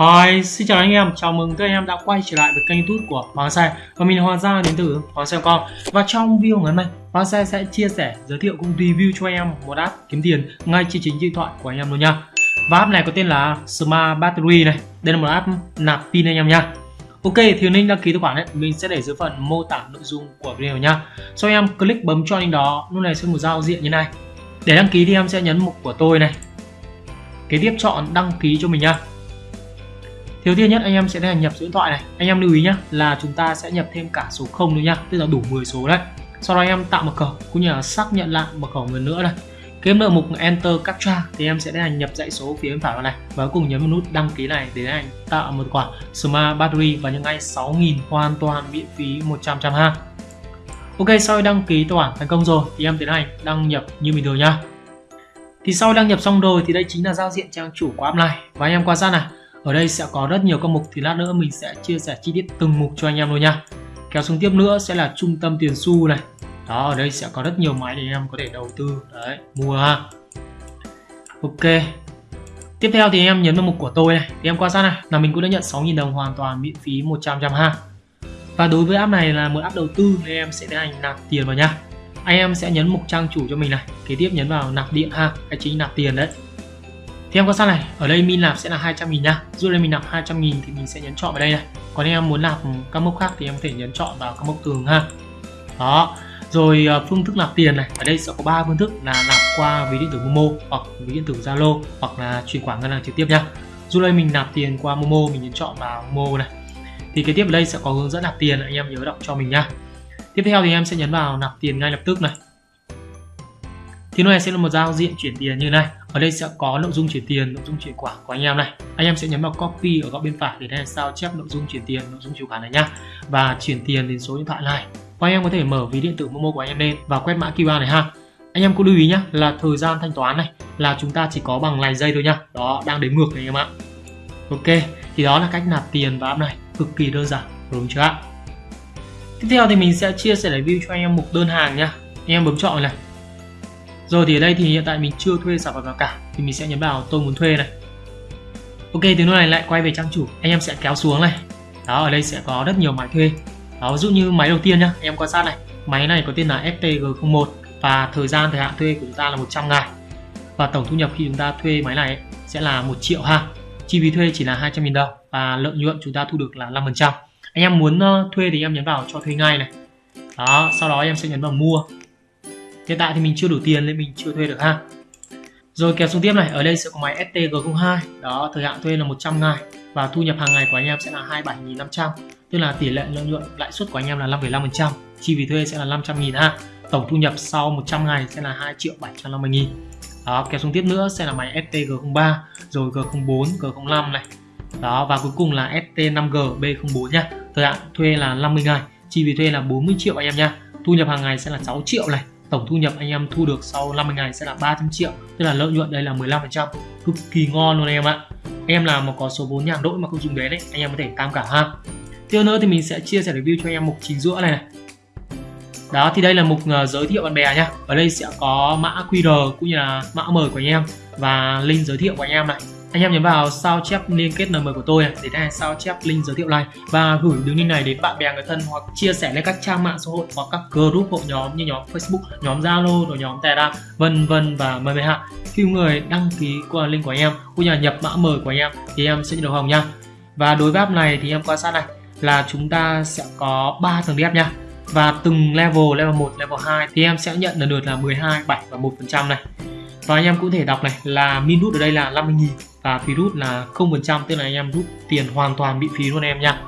Hi, xin chào anh em, chào mừng các anh em đã quay trở lại với kênh youtube của Hoàng Xe Và mình là Hoàng Gia đến từ Hoàng Xe Con. Và trong video ngày hôm nay, Hoàng Xe sẽ chia sẻ, giới thiệu cũng review cho anh em một app kiếm tiền ngay trên chính điện thoại của anh em luôn nha. Và app này có tên là Smart Battery này. Đây là một app nạp pin anh em nha. Ok, thì link đăng ký tài khoản ấy, mình sẽ để dưới phần mô tả nội dung của video nha. Sau em click bấm cho link đó, lúc này sẽ một giao diện như này. Để đăng ký thì em sẽ nhấn mục của tôi này. Kế tiếp chọn đăng ký cho mình nha. Thiếu tiên nhất anh em sẽ nhập số điện thoại này. Anh em lưu ý nhé là chúng ta sẽ nhập thêm cả số 0 nữa nhá, tức là đủ 10 số đấy. Sau đó anh em tạo mật khẩu cũng như là xác nhận lại mật khẩu lần nữa này. Kiếm được mục Enter Captcha thì em sẽ tiến hành nhập dãy số phía bên phải vào này và cuối cùng nhấn vào nút đăng ký này để tiến hành tạo một quả Smart Battery và những ngay 6.000 hoàn toàn miễn phí 100 trăm ha. Ok, sau khi đăng ký tài khoản thành công rồi thì em tiến hành đăng nhập như bình thường nha. Thì sau đăng nhập xong rồi thì đây chính là giao diện trang chủ của app này và anh em quan sát này ở đây sẽ có rất nhiều các mục thì lát nữa mình sẽ chia sẻ chi tiết từng mục cho anh em luôn nha. Kéo xuống tiếp nữa sẽ là trung tâm tiền xu này. Đó, ở đây sẽ có rất nhiều máy để em có thể đầu tư, đấy, mua ha. Ok. Tiếp theo thì em nhấn vào mục của tôi này, thì em quan sát này, là mình cũng đã nhận 6.000 đồng hoàn toàn miễn phí 100 trăm ha. Và đối với app này là một app đầu tư nên em sẽ tiến hành nạp tiền vào nha. Anh em sẽ nhấn mục trang chủ cho mình này, kế tiếp nhấn vào nạp điện ha, cái chính nạp tiền đấy thì em quan sát này? Ở đây min nạp sẽ là 200 nghìn nha dù đây mình nạp 200 nghìn thì mình sẽ nhấn chọn vào đây này. Còn em muốn nạp các mốc khác thì em có thể nhấn chọn vào các mốc tường ha. Đó. Rồi ờ, phương thức nạp tiền này. Ở đây sẽ có ba phương thức là nạp qua ví điện tử Momo hoặc ví điện tử Zalo hoặc là chuyển khoản ngân hàng trực tiếp nha dù đây mình nạp tiền qua Momo, mình nhấn chọn vào Momo này. Thì cái tiếp ở đây sẽ có hướng dẫn nạp tiền, anh em nhớ đọc cho mình nha tiếp theo thì em sẽ nhấn vào nạp tiền ngay lập tức này. Thì nó này sẽ là một giao diện chuyển tiền như này ở đây sẽ có nội dung chuyển tiền, nội dung chuyển quả của anh em này. Anh em sẽ nhấn vào copy ở góc bên phải để này sao chép nội dung chuyển tiền, nội dung chuyển khoản này nhá. Và chuyển tiền đến số điện thoại này. Và anh em có thể mở ví điện tử momo của anh em lên và quét mã QR này ha. Anh em cũng lưu ý nhá, là thời gian thanh toán này là chúng ta chỉ có bằng vài giây thôi nhá. Đó, đang đếm ngược này anh em ạ. Ok, thì đó là cách nạp tiền vào app này. Cực kỳ đơn giản, đúng chưa ạ? Tiếp theo thì mình sẽ chia sẻ review cho anh em mục đơn hàng nhá. Anh em bấm chọn này rồi thì ở đây thì hiện tại mình chưa thuê sản phẩm nào cả, thì mình sẽ nhấn vào tôi muốn thuê này ok từ lúc này lại quay về trang chủ. Anh em sẽ kéo xuống này. Đó, ở đây sẽ có rất nhiều máy thuê. Đó, ví dụ như máy đầu tiên nhá em quan sát này. Máy này có tên là FTG01 và thời gian thời hạn thuê của chúng ta là 100 ngày. Và tổng thu nhập khi chúng ta thuê máy này sẽ là 1 triệu ha. Chi phí thuê chỉ là 200.000 đồng và lợi nhuận chúng ta thu được là 5% anh em muốn ờ, thuê thì em nhấn vào cho thuê ngay này. Đó, sau đó em sẽ nhấn vào mua hiện tại thì mình chưa đủ tiền nên mình chưa thuê được ha. Rồi kéo xuống tiếp này ở đây sẽ có máy STG02 đó thời hạn thuê là 100 ngày và thu nhập hàng ngày của anh em sẽ là 27.500 tức là tỷ lệ lợi nhuận lãi suất của anh em là 5,5% chi phí thuê sẽ là 500.000 ha. Tổng thu nhập sau 100 ngày sẽ là 2 triệu 750 nghìn. Đó kéo xuống tiếp nữa sẽ là máy STG03 rồi G04 G05 này. Đó và cuối cùng là ST5G B04 nhá thời hạn thuê là 50 ngày chi phí thuê là 40 triệu anh em nha. Thu nhập hàng ngày sẽ là 6 triệu này tổng thu nhập anh em thu được sau 50 ngày sẽ là 300 triệu, tức là lợi nhuận đây là 15% cực kỳ ngon luôn anh em ạ. Anh em nào mà có số vốn nhàn rỗi mà không dùng đến đấy anh em có thể tham cả ha. Tiếp nữa thì mình sẽ chia sẻ review cho anh em mục chính giữa này này. Đó, thì đây là mục ờ, giới thiệu bạn bè nhá. Ở đây sẽ có mã QR cũng như là mã mời của anh em và link giới thiệu của anh em này anh em nhấn vào sao chép liên kết nm của tôi à, để đây sao chép link giới thiệu này và gửi đường link này đến bạn bè người thân hoặc chia sẻ lên các trang mạng xã hội hoặc các group hội nhóm như nhóm Facebook, nhóm Zalo, rồi nhóm Telegram, vân vân và mời mời hạ. Khi người đăng ký qua link của anh em cũng như là nhập mã mời của anh em thì em sẽ nhận được hồng nha. Và đối với app này thì em quan sát này là chúng ta sẽ có 3 tầng đẹp nha. Và từng level, level 1, level 2 thì em sẽ nhận lần lượt là 12, 7 và 1% này. Và anh em cũng thể đọc này là minút ở đây là 50.000 và phí rút là 0% tức là anh em rút tiền hoàn toàn bị phí luôn em nha.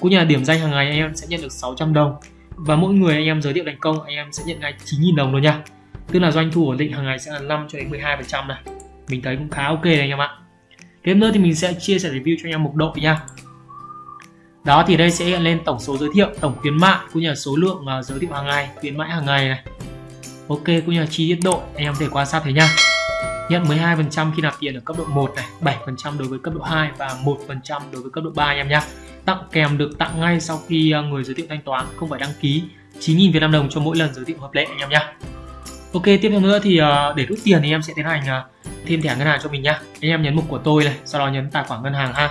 Cũng như là điểm danh hàng ngày anh em sẽ nhận được 600 đồng. Và mỗi người anh em giới thiệu thành công, anh em sẽ nhận ngay 9.000 đồng luôn nha. Tức là doanh thu ổn định hàng ngày sẽ là 5 cho đến 12 phần trăm này. Mình thấy cũng khá ok này anh em ạ. Tiếp nữa thì mình sẽ chia sẻ review cho anh em mục đội nha. Đó thì đây sẽ hiện lên tổng số giới thiệu, tổng khuyến mại, cũng như là số lượng à, giới thiệu hàng ngày, khuyến mãi hàng ngày này. Ok, cũng như là chi tiết độ anh em có thể quan sát thấy nha nhận 12% khi nạp tiền ở cấp độ 1 này, 7% đối với cấp độ 2 và 1% đối với cấp độ 3 anh em nhé. Tặng kèm được tặng ngay sau khi à, người giới thiệu thanh toán, không phải đăng ký 9.000 Việt Nam đồng cho mỗi lần giới thiệu hợp lệ anh em nhé. Ok, tiếp theo nữa thì à, để rút tiền thì em sẽ tiến hành à, thêm thẻ ngân hàng cho mình nhá. Anh em nhấn mục của tôi này, sau đó nhấn tài khoản ngân hàng ha.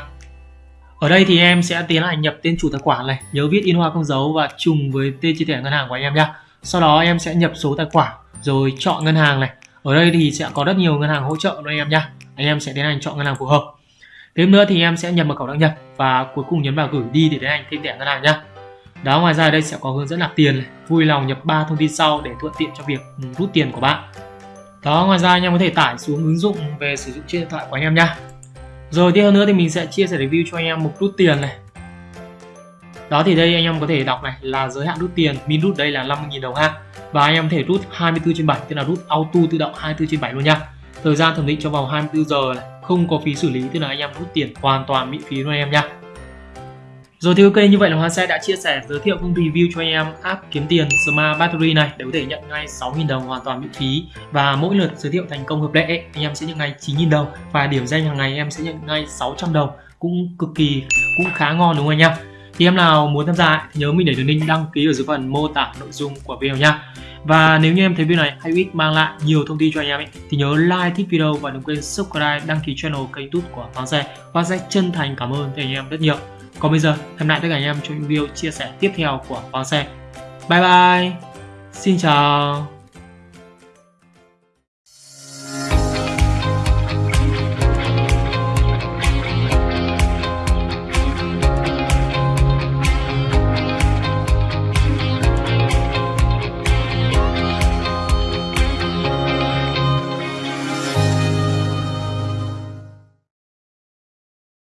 ở đây thì em sẽ tiến hành nhập tên chủ tài khoản này nhớ viết in hoa không dấu và trùng với tên chi thẻ ngân hàng của anh em nhé sau đó em sẽ nhập số tài khoản rồi chọn ngân hàng này ở đây thì sẽ có rất nhiều ngân hàng hỗ trợ anh em nhé anh em sẽ tiến hành chọn ngân hàng phù hợp. Thêm nữa thì em sẽ nhập mật khẩu đăng nhập và cuối cùng nhấn vào gửi đi để tiến hành thêm thẻ ngân hàng nhé đó, ngoài ra đây sẽ có hướng dẫn nạp tiền này. vui lòng nhập 3 thông tin sau để thuận tiện cho việc ừ, rút tiền của bạn. Đó, ngoài ra anh em có thể tải xuống ứng dụng về sử dụng trên điện thoại của anh em nhé rồi tiếp theo nữa thì mình sẽ chia sẻ review cho anh em mục rút tiền này đó thì đây anh em có thể đọc này, là giới hạn rút tiền, min rút đây là 50.000 đồng ha. Và anh em có thể rút 24 trên 7 tức là rút auto tự động 24 trên 7 luôn nha. Thời gian thẩm định trong vòng 24 giờ này, không có phí xử lý, tức là anh em rút tiền hoàn toàn miễn phí luôn anh em nha. Rồi thì ok, như vậy là Hoa Xe đã chia sẻ, giới thiệu cũng review cho anh em app kiếm tiền Smart Battery này để có thể nhận ngay 6.000 đồng hoàn toàn miễn phí. Và mỗi lượt giới thiệu thành công hợp lệ anh em sẽ nhận ngay 9.000 đồng. Và điểm danh hàng ngày em sẽ nhận ngay 600 đồng, cũng cực kỳ, cũng khá ngon đúng không anh em? Thì em nào muốn tham gia thì nhớ mình để đường link đăng ký ở dưới phần mô tả nội dung của video nha và nếu như em thấy video này hay ích mang lại nhiều thông tin cho anh em ấy, thì nhớ like thích video và đừng quên subscribe đăng ký channel kênh youtube của Hoàng Xe. Và sẽ chân thành cảm ơn anh em rất nhiều. Còn bây giờ hẹn lại tất cả anh em trong những video chia sẻ tiếp theo của Hoàng Xe. Bye bye. Xin chào.